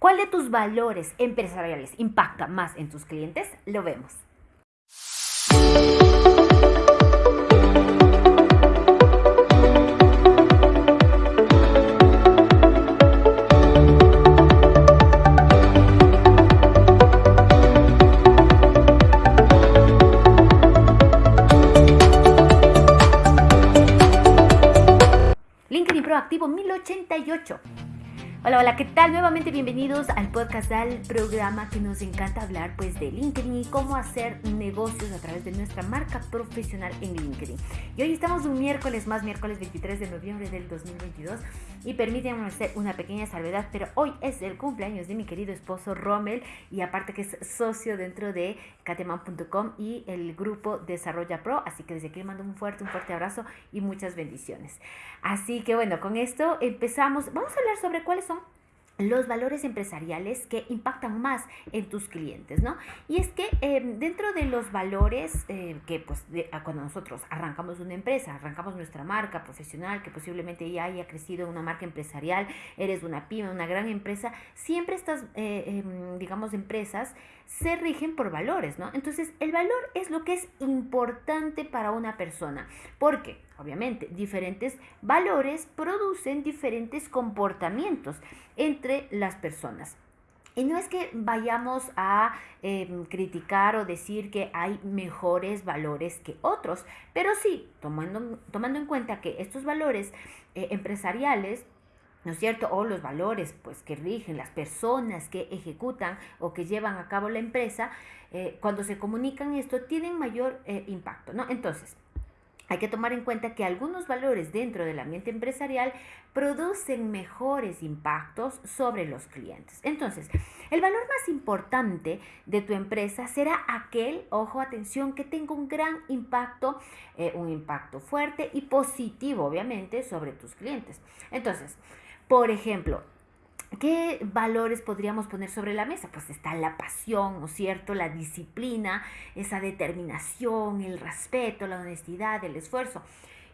¿Cuál de tus valores empresariales impacta más en tus clientes? Lo vemos. LinkedIn Proactivo 1088. Hola, hola, ¿qué tal? Nuevamente bienvenidos al podcast, al programa que nos encanta hablar pues de LinkedIn y cómo hacer negocios a través de nuestra marca profesional en LinkedIn. Y hoy estamos un miércoles más, miércoles 23 de noviembre del 2022 y permítanme hacer una pequeña salvedad, pero hoy es el cumpleaños de mi querido esposo Rommel y aparte que es socio dentro de cateman.com y el grupo Desarrolla Pro, así que desde aquí le mando un fuerte, un fuerte abrazo y muchas bendiciones. Así que bueno, con esto empezamos, vamos a hablar sobre cuáles son los valores empresariales que impactan más en tus clientes, ¿no? Y es que em, dentro de los valores eh, que pues cuando nosotros arrancamos una empresa, arrancamos nuestra marca profesional, que posiblemente ya haya crecido en una marca empresarial, eres una pyme, una gran empresa, siempre estas, eh, em, digamos, empresas se rigen por valores, ¿no? Entonces, el valor es lo que es importante para una persona, porque, obviamente, diferentes valores producen diferentes comportamientos entre las personas. Y no es que vayamos a em, criticar o decir que hay mejores valores que otros, pero sí, tomando, tomando en cuenta que estos valores eh, empresariales ¿no es cierto? O los valores pues que rigen las personas que ejecutan o que llevan a cabo la empresa, eh, cuando se comunican esto tienen mayor eh, impacto, ¿no? Entonces, hay que tomar en cuenta que algunos valores dentro del ambiente empresarial producen mejores impactos sobre los clientes. Entonces, el valor más importante de tu empresa será aquel, ojo, atención, que tenga un gran impacto, eh, un impacto fuerte y positivo, obviamente, sobre tus clientes. Entonces, por ejemplo, ¿Qué valores podríamos poner sobre la mesa? Pues está la pasión, ¿no es cierto? La disciplina, esa determinación, el respeto, la honestidad, el esfuerzo.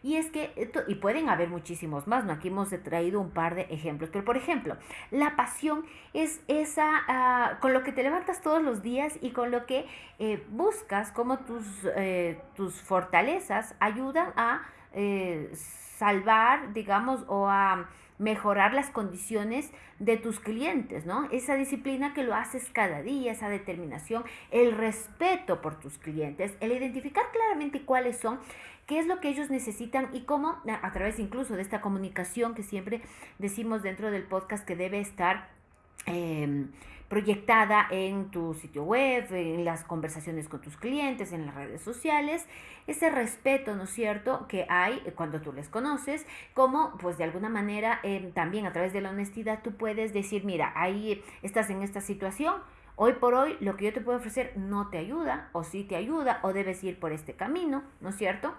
Y es que, y pueden haber muchísimos más, ¿no? Aquí hemos traído un par de ejemplos, pero por ejemplo, la pasión es esa, ah, con lo que te levantas todos los días y con lo que eh, buscas, como tus, eh, tus fortalezas ayudan a eh, salvar, digamos, o a mejorar las condiciones de tus clientes, ¿no? Esa disciplina que lo haces cada día, esa determinación, el respeto por tus clientes, el identificar claramente cuáles son, qué es lo que ellos necesitan y cómo, a través incluso de esta comunicación que siempre decimos dentro del podcast que debe estar... Em, proyectada en tu sitio web, en las conversaciones con tus clientes, en las redes sociales, ese respeto, ¿no es cierto?, que hay cuando tú les conoces, como pues de alguna manera eh, también a través de la honestidad tú puedes decir, mira, ahí estás en esta situación, Hoy por hoy lo que yo te puedo ofrecer no te ayuda o sí te ayuda o debes ir por este camino, ¿no es cierto?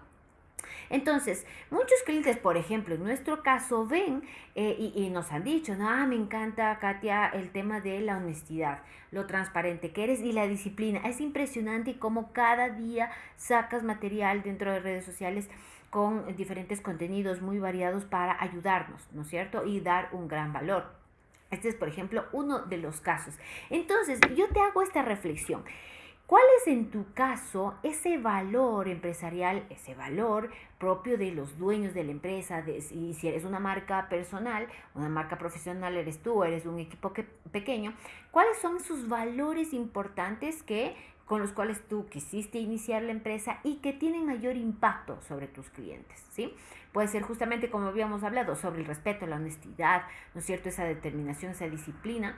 Entonces, muchos clientes, por ejemplo, en nuestro caso, ven eh, y, nos han dicho, no, ah, me encanta, Katia, el tema de la honestidad, lo transparente que eres y la disciplina. Es impresionante cómo cada día sacas material dentro de redes sociales con diferentes contenidos muy variados para ayudarnos, ¿no es cierto? Y dar un gran valor. Este es, por ejemplo, uno de los casos. Entonces, yo te hago esta reflexión. ¿Cuál es en tu caso ese valor empresarial, ese valor propio de los dueños de la empresa? De, si, si eres una marca personal, una marca profesional eres tú, eres un equipo que, pequeño, ¿cuáles son sus valores importantes que con los cuales tú quisiste iniciar la empresa y que tienen mayor impacto sobre tus clientes, ¿sí? Puede ser justamente como habíamos hablado, sobre el respeto, la honestidad, ¿no es cierto? Esa determinación, esa disciplina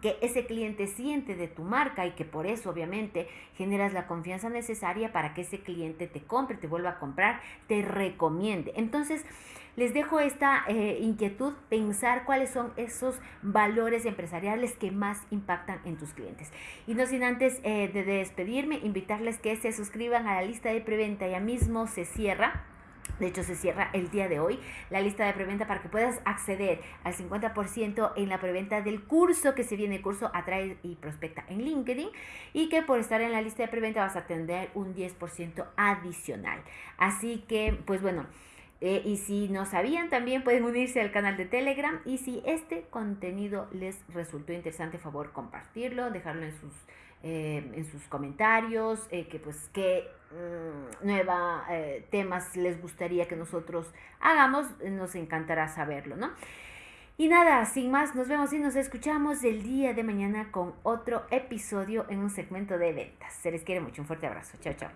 que ese cliente siente de tu marca y que por eso obviamente generas la confianza necesaria para que ese cliente te compre, te vuelva a comprar, te recomiende. Entonces, les dejo esta eh, inquietud, pensar cuáles son esos valores empresariales que más impactan en tus clientes. Y no sin antes eh, de despedirme, invitarles que se suscriban a la lista de preventa, ya mismo se cierra de hecho, se cierra el día de hoy la lista de preventa para que puedas acceder al 50% en la preventa del curso que se viene, el curso Atrae y Prospecta en LinkedIn y que por estar en la lista de preventa vas a tener un 10% adicional. Así que, pues bueno, Eh, y si no sabían, también pueden unirse al canal de Telegram. Y si este contenido les resultó interesante, favor compartirlo, dejarlo en sus, eh, en sus comentarios, eh, que pues qué mm, nueva temas les gustaría que nosotros hagamos, nos encantará saberlo, ¿no? Y nada, sin más, nos vemos y nos escuchamos el día de mañana con otro episodio en un segmento de ventas. Se les quiere mucho, un fuerte abrazo. Chao, chao.